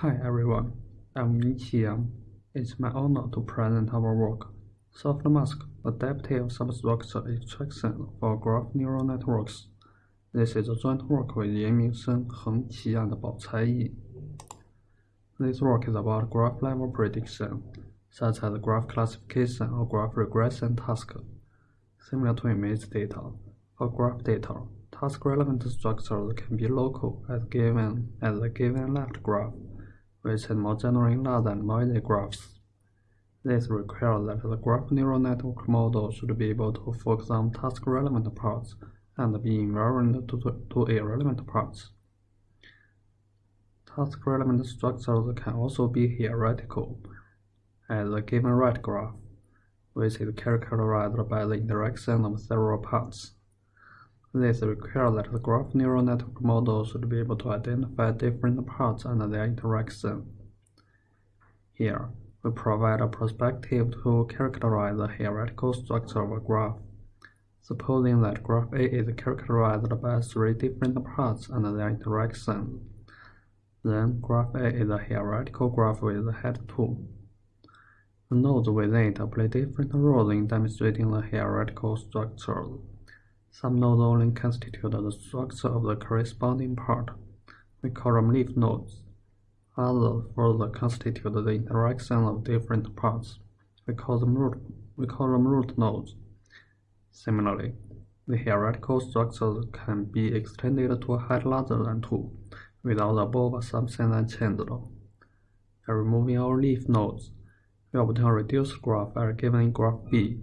Hi everyone, I'm Mingqi Yang. It's my honor to present our work, SoftMask Adaptive Substructure Extraction for Graph Neural Networks. This is a joint work with Yanming Shen, Heng Qi, and Baocai Yin. This work is about graph level prediction, such as graph classification or graph regression task. Similar to image data, for graph data, task-relevant structures can be local as given as a given left graph, which is more generally than noisy graphs. This requires that the graph neural network model should be able to focus on task-relevant parts and be invariant to, to irrelevant parts. Task-relevant structures can also be hierarchical, as a given right graph, which is characterized by the interaction of several parts. This requires that the graph neural network model should be able to identify different parts and their interaction. Here, we provide a perspective to characterize the hierarchical structure of a graph. Supposing that graph A is characterized by three different parts and their interaction, then graph A is a hierarchical graph with head 2. The nodes within it play different roles in demonstrating the hierarchical structure. Some nodes only constitute the structure of the corresponding part. We call them leaf nodes. Others further constitute the interaction of different parts. We call them root, we call them root nodes. Similarly, the hierarchical structures can be extended to a height larger than 2 without the above assumption unchanged. By removing our leaf nodes, we obtain a reduced graph as given in graph B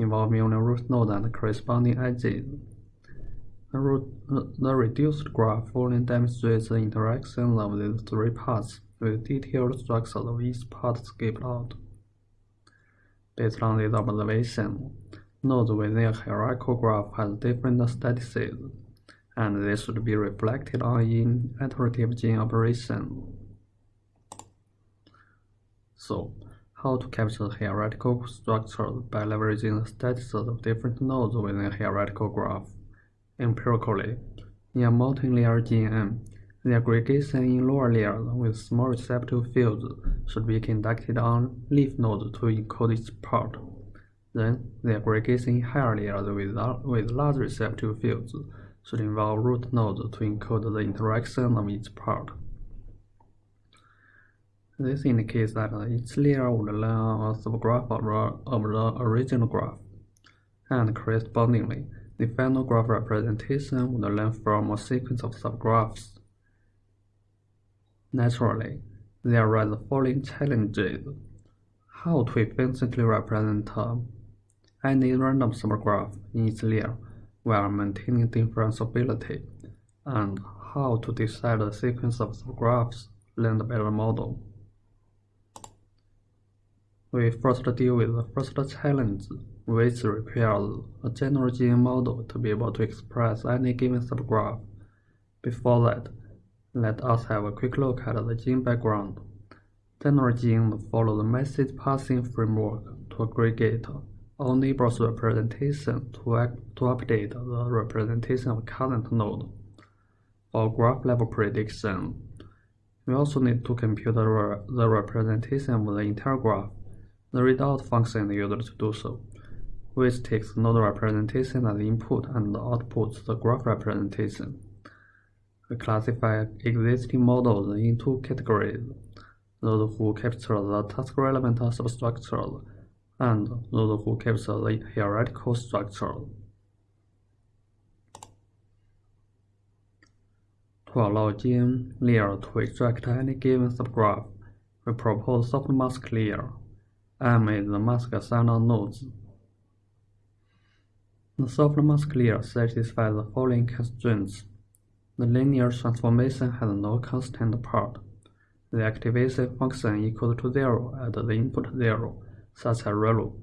involving only root node and corresponding edges. The, reduced graph only demonstrates the interaction of these three parts with detailed structures of each part skipped out. Based on this observation, nodes within a hierarchical graph has different statuses, and this should be reflected on in iterative GNN operation. So, how to capture hierarchical structures by leveraging the statuses of different nodes within a hierarchical graph. Empirically, in a multi-layer GNN, the aggregation in lower layers with small receptive fields should be conducted on leaf nodes to encode each part. Then, the aggregation in higher layers with, with large receptive fields should involve root nodes to encode the interaction of each part. This indicates that each layer would learn a subgraph of the original graph, and correspondingly, the final graph representation would learn from a sequence of subgraphs. Naturally, there are the following challenges. How to efficiently represent any random subgraph in each layer while maintaining differentiability, and how to decide the sequence of subgraphs learned by the model. We first deal with the first challenge, which requires a general GNN model to be able to express any given subgraph. Before that, let us have a quick look at the GNN background. General GNNs follow the message passing framework to aggregate all neighbors representation to, to update the representation of current node. For graph level prediction, we also need to compute the, the representation of the entire graph the readout function used to do so, which takes node representation as input and outputs the graph representation. We classify existing models in two categories, those who capture the task-relevant substructure and those who capture the hierarchical structure. To allow GNN layer to extract any given subgraph, we propose soft mask layer M is the mask assigner nodes. The soft mask layer satisfies the following constraints. The linear transformation has no constant part. The activation function equals to zero at the input zero, such as ReLU.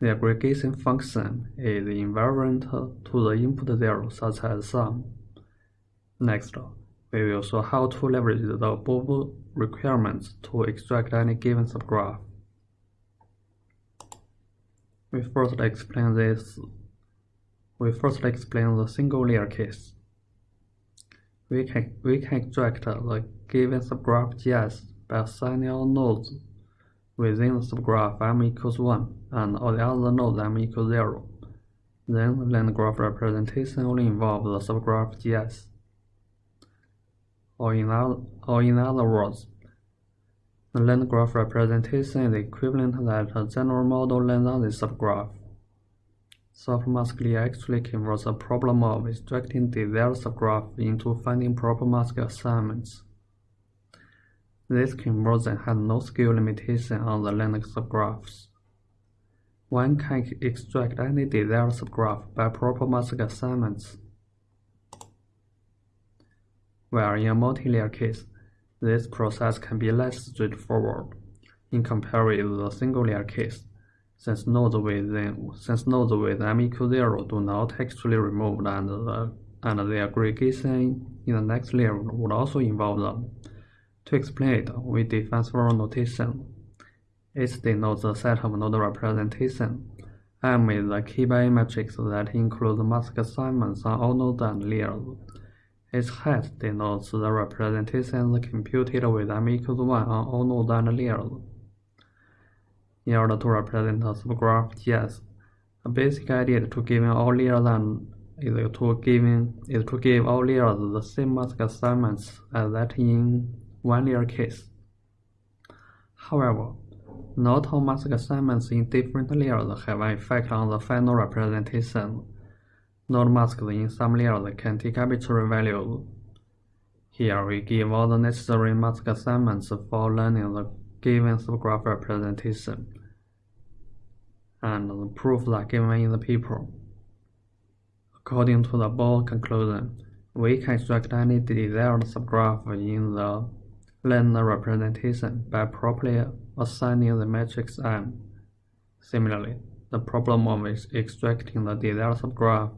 The aggregation function is invariant to the input zero, such as sum. Next, we will show how to leverage the above requirements to extract any given subgraph. We first explain this. We first explain the single layer case. we can, we can extract the given subgraph GS by assigning all nodes within the subgraph m equals 1 and all the other nodes m equals 0. Then the land graph representation only involves the subgraph GS. Or in, other, or in other words, the land graph representation is equivalent that a general model lands on the subgraph. Softmask actually converts the problem of extracting desired subgraph into finding proper mask assignments. This conversion has no scale limitation on the Linux subgraphs. One can extract any desired subgraph by proper mask assignments. Where in a multi-layer case, this process can be less straightforward in comparison with the single-layer case, since nodes within since nodes with m equals zero do not actually removed and the and the aggregation in the next layer would also involve them. To explain it, we define several notation. It denotes the set of node representation. M is the key-by matrix that includes mask assignments on all nodes and layers. Its hat denotes the representations computed with m equals 1 on all nodes and layers. In order to represent a subgraph GS, a basic idea to giving all layers and is to giving is to give all layers the same mask assignments as that in one layer case. However, not all mask assignments in different layers have an effect on the final representation. Some layers can take arbitrary values. Here we give all the necessary mask assignments for learning the given subgraph representation, and the proofs are given in the paper. According to the board conclusion, we can extract any desired subgraph in the linear representation by properly assigning the matrix M. Similarly, the problem of extracting the desired subgraph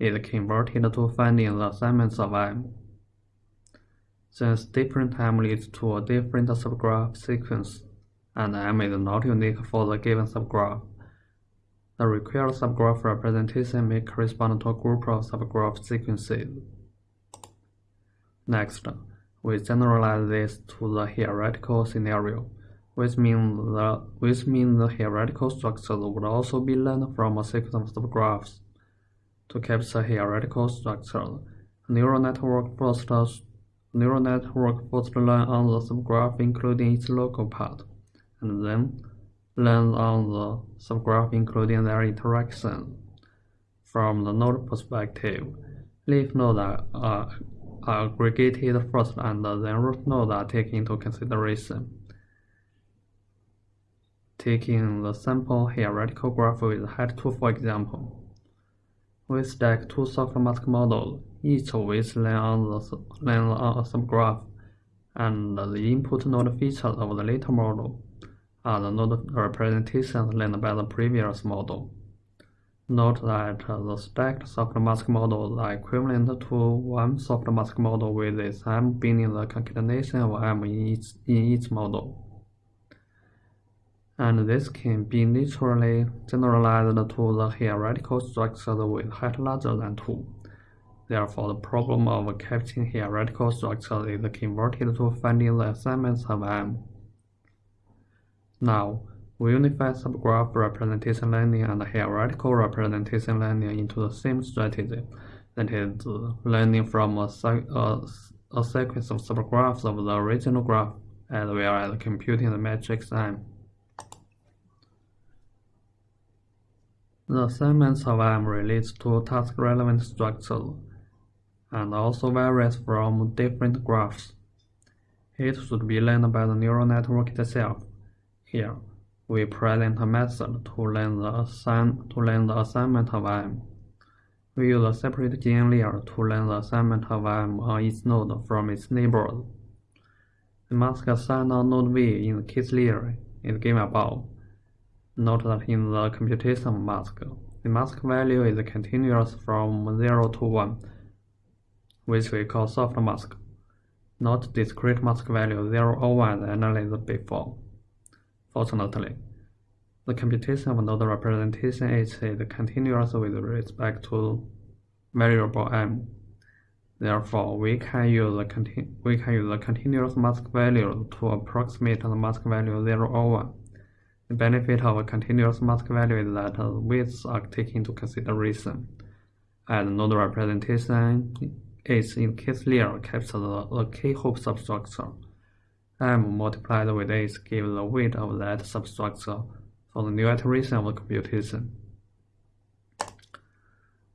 is converted to finding the assignments of M. Since different M leads to a different subgraph sequence, and M is not unique for the given subgraph, the required subgraph representation may correspond to a group of subgraph sequences. Next, we generalize this to the hierarchical scenario which means the which the hierarchical structure would also be learned from a sequence of subgraphs. To capture hierarchical structure, neural network first neural network first learn on the subgraph including its local part, and then learn on the subgraph including their interaction. From the node perspective, leaf nodes are, are aggregated first and then root nodes are taken into consideration. Taking the sample hierarchical graph with height 2 for example, we stack two soft mask models, each with land on, the, on a subgraph, and the input node features of the later model are the node representations learned by the previous model. Note that the stacked soft mask models are equivalent to one soft mask model with its m being the concatenation of m in each, in each model and this can be literally generalized to the hierarchical structure with height larger than 2. Therefore, the problem of capturing hierarchical structure is converted to finding the assignments of M. Now, we unify subgraph representation learning and hierarchical representation learning into the same strategy, that is, learning from a, a, a sequence of subgraphs of the original graph as well as computing the matrix M. The assignments of M relates to task-relevant structures and also varies from different graphs. It should be learned by the neural network itself. Here, we present a method to learn the, assign, to learn the assignment of M. We use a separate GN layer to learn the assignment of M on each node from its neighbors. The mask assigned on node V in the case layer is given above. Note that in the computation mask, the mask value is continuous from 0 to 1, which we call soft mask, not discrete mask value 0 or 1 as analyzed before. Fortunately, the computation of node representation H is continuous with respect to variable m. Therefore, we can use the we can use the continuous mask value to approximate the mask value 0 or 1. The benefit of a continuous mask value is that weights are taken into consideration, as node representation is in case layer captures the, the k-hop substructure. M multiplied with S gives the weight of that substructure for the new iteration of the computation.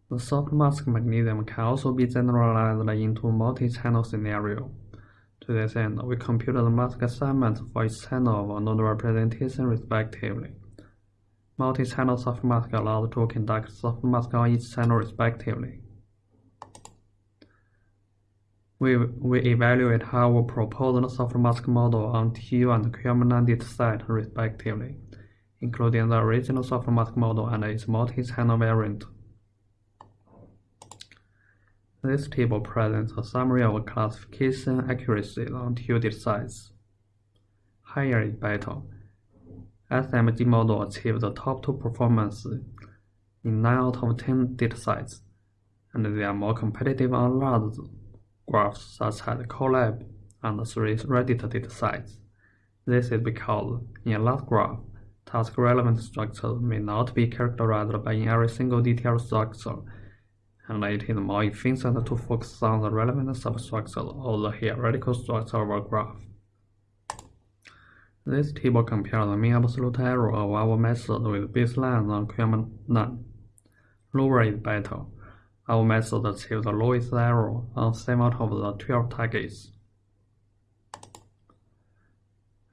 The soft mask mechanism can also be generalized into multi-channel scenario. To this end, we compute the mask assignments for each channel of node representation respectively. Multi-channel soft mask allows to conduct soft mask on each channel respectively. We, we evaluate our proposed soft mask model on TU and QM data set respectively, including the original soft mask model and its multi-channel variant. This table presents a summary of classification accuracy on TU datasets. Higher is better. SMG model achieved the top two performance in 9 out of 10 datasets, and they are more competitive on large graphs such as COLLAB and 3 Reddit datasets. This is because in a large graph, task-relevant structures may not be characterized by every single detailed structure and it is more efficient to focus on the relevant substructure or the hierarchical structure of a graph. This table compares the mean absolute error of our method with baseline on QM9. Lower is better. Our method achieves the lowest error on 7 out of the 12 targets.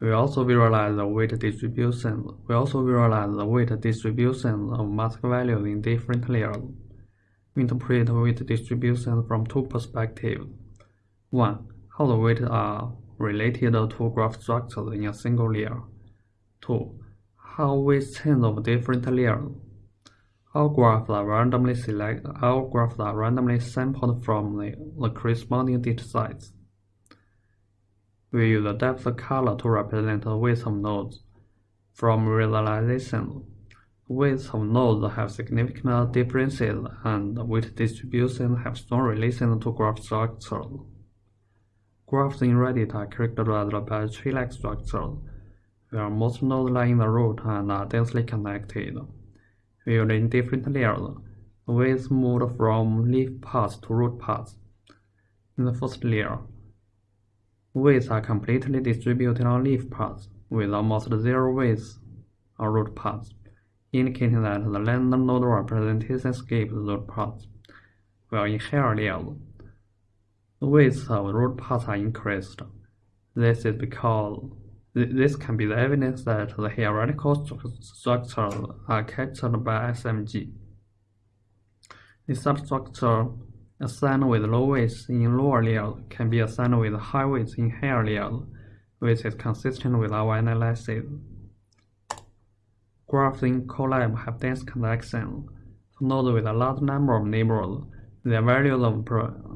We also visualize the weight distribution. We also visualize the weight distribution of mask values in different layers interpret weight distribution from two perspectives. One, how the weights are related to graph structures in a single layer. Two, how weights change of different layers. All graphs are randomly. All graphs are randomly sampled from the, the corresponding datasets. We use the depth color to represent the weights of nodes. From visualization, Weights of nodes have significant differences and weight distribution have strong relation to graph structure. Graphs in Reddit are characterized by tree-like structure, where most nodes lie in the root and are densely connected. Viewed in different layers, weights move from leaf paths to root paths. In the first layer, weights are completely distributed on leaf paths, with almost zero weights on root paths indicating that the random node representation skips root paths, while in higher layers, the weights of root paths are increased. This is because this can be the evidence that the hierarchical structures are captured by SMG. The substructure assigned with low weights in lower layers can be assigned with high weights in higher layers, which is consistent with our analysis. Graphs in COLLAB have dense connections. For nodes with a large number of neighbors, their values of,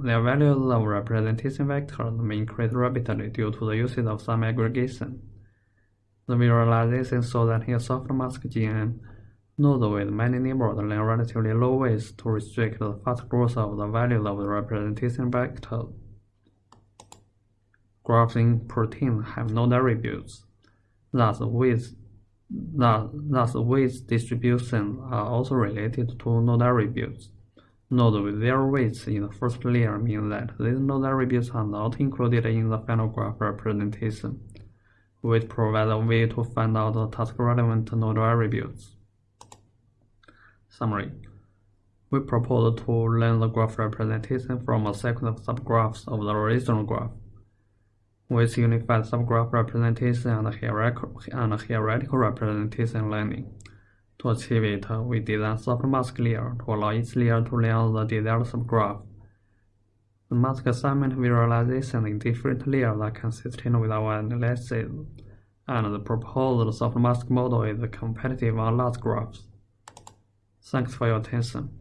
their values of representation vectors may increase rapidly due to the usage of sum aggregation. The visualization shows that in soft mask GN, nodes with many neighbors learn relatively low weights to restrict the fast growth of the values of the representation vectors. Graphs in proteins have no attributes. Thus, weights Thus, weight distribution are also related to node attributes. Nodes with zero weights in the first layer mean that these node attributes are not included in the final graph representation, which provides a way to find out the task-relevant node attributes. Summary. We propose to learn the graph representation from a sequence of subgraphs of the original graph with unified subgraph representation and hierarchical, and hierarchical representation learning. To achieve it, we design soft mask layer to allow each layer to learn the desired subgraph. The mask assignment visualization in different layers are consistent with our analysis, and the proposed soft mask model is competitive on large graphs. Thanks for your attention.